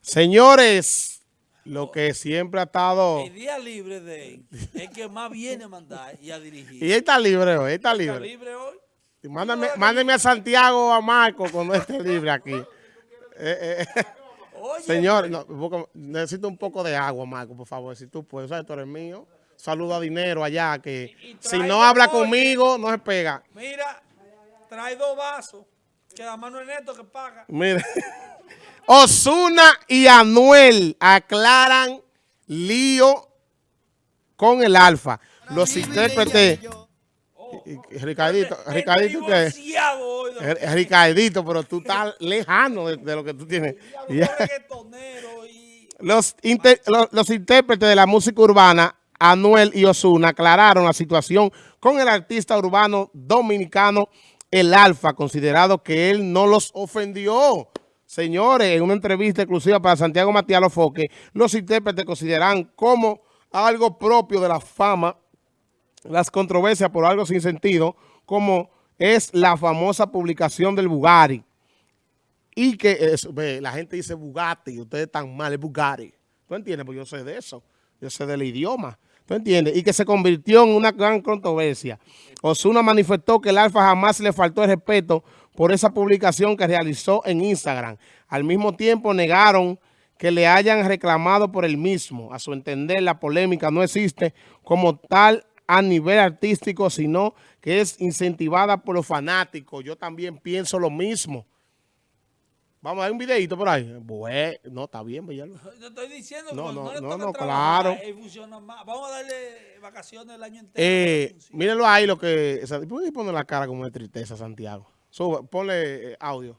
Señores, lo que siempre ha estado... El día libre de él es que más viene a mandar y a dirigir. Y él está libre hoy, él está ¿Está libre. libre hoy? Mándame, mándeme a Santiago o a Marco cuando esté libre aquí. Eh, eh, Oye, señor, no, necesito un poco de agua, Marco, por favor, si tú puedes. ¿Sabes? Tú eres mío. Saluda a Dinero allá, que Y- y si no habla oye. conmigo, no se pega. mira, trae dos vasos, que la mano es neto que paga. Mire. Osuna y Anuel aclaran lío con el Alfa. Los intérpretes. Ricardito, Ricardito, Eh, Ricardito, pero tú estás lejano de, de lo que tú tienes. inter- los, los intérpretes de la música urbana, Anuel y Osuna, aclararon la situación con el artista urbano dominicano El Alfa, considerado que él no los ofendió. Señores, en una entrevista exclusiva para Santiago Matías Lofoque, los intérpretes consideran como algo propio de la fama las controversias por algo sin sentido, como es la famosa publicación del Bugatti. Y que es- la gente dice Bugatti, ustedes están mal, es Bugatti. ¿Tú entiendes? Pues yo sé de eso. Yo sé del idioma. ¿Tú entiendes? Y que se convirtió en una gran controversia. Osuna manifestó que el Alfa jamás le faltó el respeto por esa publicación que realizó en Instagram. Al mismo tiempo negaron que le hayan reclamado por el mismo. A su entender, la polémica no existe como tal a nivel artístico, sino que es incentivada por los fanáticos. Yo también pienso lo mismo. Vamos a dar un videito por ahí. Bueno, no, está bien, Villalba. Yo estoy diciendo que No, no, no, no, trabajar, claro. funciona más. Vamos a darle vacaciones el año entero. Eh, mírenlo ahí lo que... ¿Puedes poner la cara como de tristeza, Santiago? Sube, ponle eh, audio.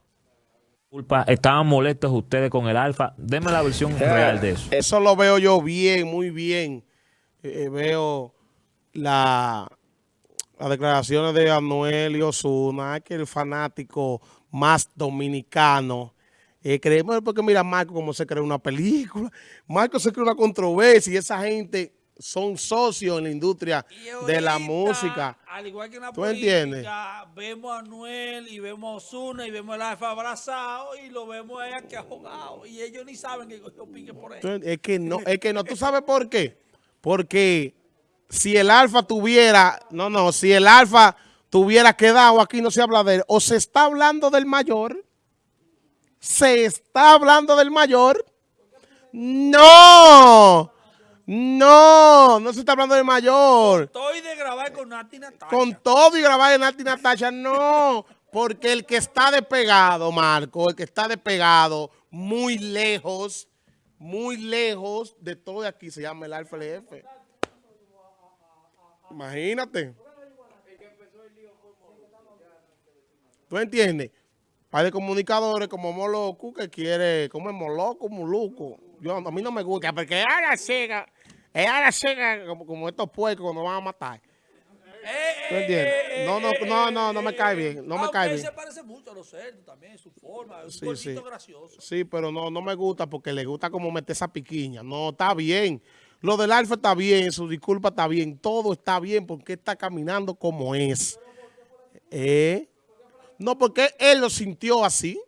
Disculpa, estaban molestos ustedes con el alfa. Deme la versión real de eso. Eso lo veo yo bien, muy bien. Eh, eh, veo la, las declaraciones de Anuel y Osuna, que el fanático más dominicano. Eh, creemos porque mira Marco cómo se crea una película. Marco se crea una controversia y esa gente son socios en la industria de la música. Al igual que en la ¿Tú política, entiendes? vemos a Anuel y vemos a Osuna y vemos al Alfa abrazado y lo vemos a ella que ahogado. Y ellos ni saben que yo pique por él. Es que no, es que no. ¿Tú sabes por qué? Porque si el alfa tuviera, no, no, si el alfa tuviera quedado, aquí no se habla de él, o se está hablando del mayor, se está hablando del mayor, no, no, no se está hablando del mayor. Estoy de grabar con Nati Natacha. Con todo y grabar en Nati Natasha, no. Porque el que está despegado, Marco, el que está despegado muy lejos, muy lejos de todo aquí, se llama el Alfa LF. Imagínate. ¿Tú entiendes? Hay de comunicadores como Moloco que quiere, como es Moloco, Moluco. Yo, a mí no me gusta, porque es a la cega, es a la cega como, como estos puercos cuando van a matar. ¿Tú entiendes? No, no, no, no, no me cae bien, no me Ah, cae bien. se parece mucho a los cerdos también, su forma, es un Sí, gracioso. Sí, pero no, no me gusta porque le gusta como meter esa piquiña. No, está bien. Lo del Alfa está bien, su disculpa está bien, todo está bien porque está caminando como es. ¿Eh? No, porque él lo sintió así.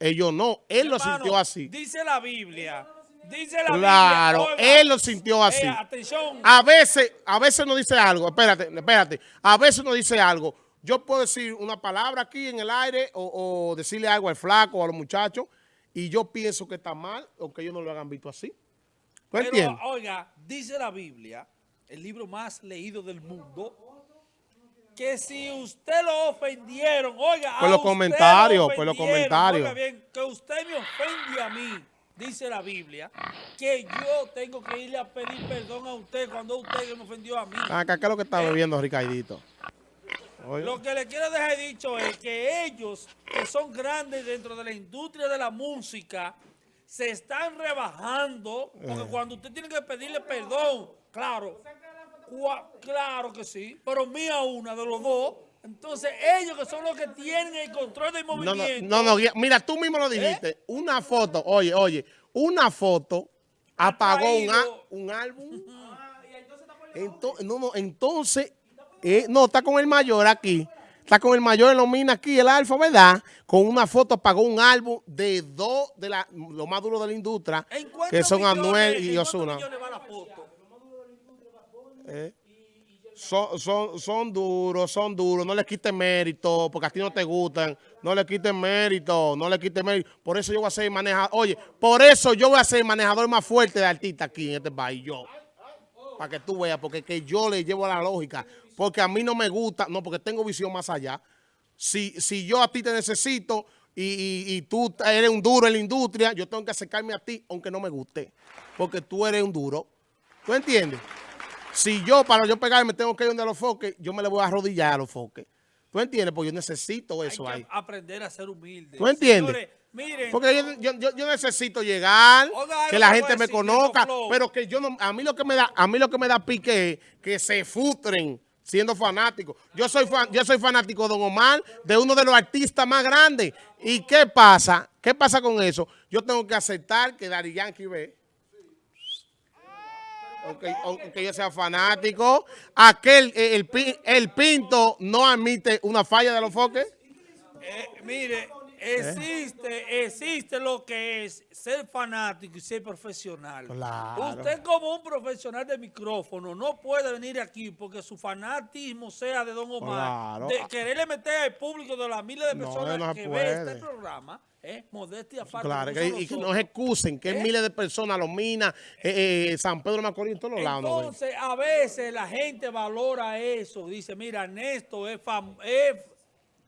Ellos no, él lo sintió así. Dice la Biblia. Dice la Claro, Biblia. oiga, él lo sintió así. eh, atención. A veces, a veces no dice algo, espérate, espérate, a veces no dice algo. Yo puedo decir una palabra aquí en el aire o, o decirle algo al flaco o a los muchachos y yo pienso que está mal, aunque ellos no lo hayan visto así. ¿Tú Pero, entiendes? oiga, dice la Biblia, el libro más leído del mundo, que si usted lo ofendieron, oiga, Por los comentarios, lo por los comentarios. oiga bien, que usted me ofende a mí, dice la Biblia, que yo tengo que irle a pedir perdón a usted cuando usted me ofendió a mí. Acá, ¿qué es lo que está bebiendo Ricardito? Oye, Lo que le quiero dejar dicho es que ellos, que son grandes dentro de la industria de la música, se están rebajando, porque cuando usted tiene que pedirle perdón, claro, claro que sí, pero mía una de los dos, entonces ellos que son los que tienen el control del no, no, movimiento. no, no, mira, tú mismo lo dijiste. Una foto, oye, oye, una foto apagó un, un álbum. Ento- no, no, entonces, eh, no, está con el mayor aquí. Está con el mayor en los minas aquí, el Alfa, ¿verdad? Con una foto pagó un álbum de dos de la, lo más duro de la industria, ¿En cuántos que son millones- Anuel y Osuna. millones va la foto? Eh, Son, son, son duros, son duros, no le quiten mérito, porque a ti no te gustan, no le quiten mérito, no le quiten mérito. Por eso yo voy a ser manejador, oye, por eso yo voy a ser el manejador más fuerte de artistas aquí en este país, yo. Para que tú veas, porque que yo le llevo la lógica, porque a mí no me gusta, no, porque tengo visión más allá. Si, si yo a ti te necesito y- y tú eres un duro en la industria, yo tengo que acercarme a ti, aunque no me guste, porque tú eres un duro. ¿Tú entiendes? Si yo, para yo pegarme, tengo que ir donde los foques, yo me le voy a arrodillar a los foques. ¿Tú entiendes? Porque yo necesito eso Hay ahí. aprender a ser humilde. ¿Tú entiendes? Señores, miren, Porque yo, yo- yo- yo necesito llegar, que la gente me conozca, pero que yo no, a mí lo que me da, a mí lo que me da pique es que se frustren siendo fanáticos. Yo soy fan- yo soy fanático de Don Omar, de uno de los artistas más grandes. ¿Y qué pasa? ¿Qué pasa con eso? Yo tengo que aceptar que Daddy Yankee ve. Aunque, aunque yo sea fanático, aquel, eh, el, pi- el Pinto no admite una falla de los foques. eh, mire, existe, existe lo que es ser fanático y ser profesional. Claro. Usted como un profesional de micrófono no puede venir aquí porque su fanatismo sea de Don Omar, Claro. de quererle meter al público de las miles de personas no que puede. ve este programa, eh, modestia aparte. Claro, que- y que nosotros. no se excusen, que ¿Eh? miles de personas, los minas, eh, eh, San Pedro Macorís, en todos los lados. Entonces, a veces la gente valora eso. Dice, mira, Néstor es, fam- es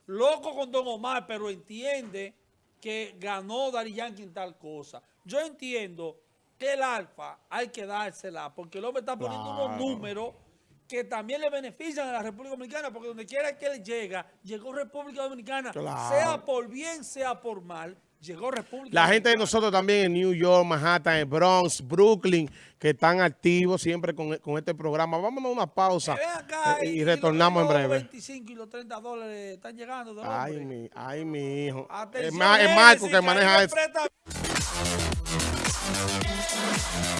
loco con Don Omar, pero entiende que ganó Dari Yankee en tal cosa. Yo entiendo que el Alfa hay que dársela, porque el hombre está poniendo unos números que también le benefician a la República Dominicana, porque donde quiera que él llega, llegó República Dominicana, Claro. sea por bien, sea por mal, llegó República La gente de nosotros también en New York, Manhattan, en Bronx, Brooklyn, que están activos siempre con, con este programa. Vámonos a una pausa acá eh, y, retornamos en los breve. 25 y los 30 dólares están llegando. del Ay, mi, ay, mi hijo. Es, Atención, es Marco que maneja eso.